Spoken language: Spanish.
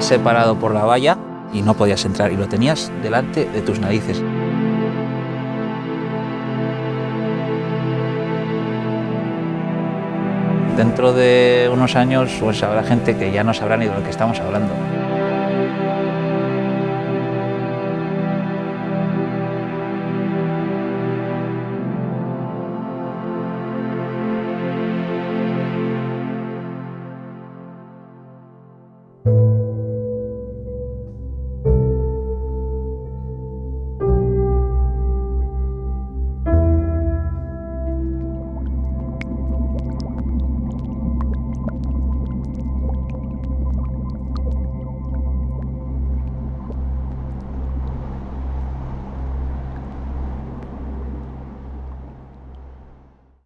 Separado por la valla y no podías entrar y lo tenías delante de tus narices. Dentro de unos años pues habrá gente que ya no sabrá ni de lo que estamos hablando.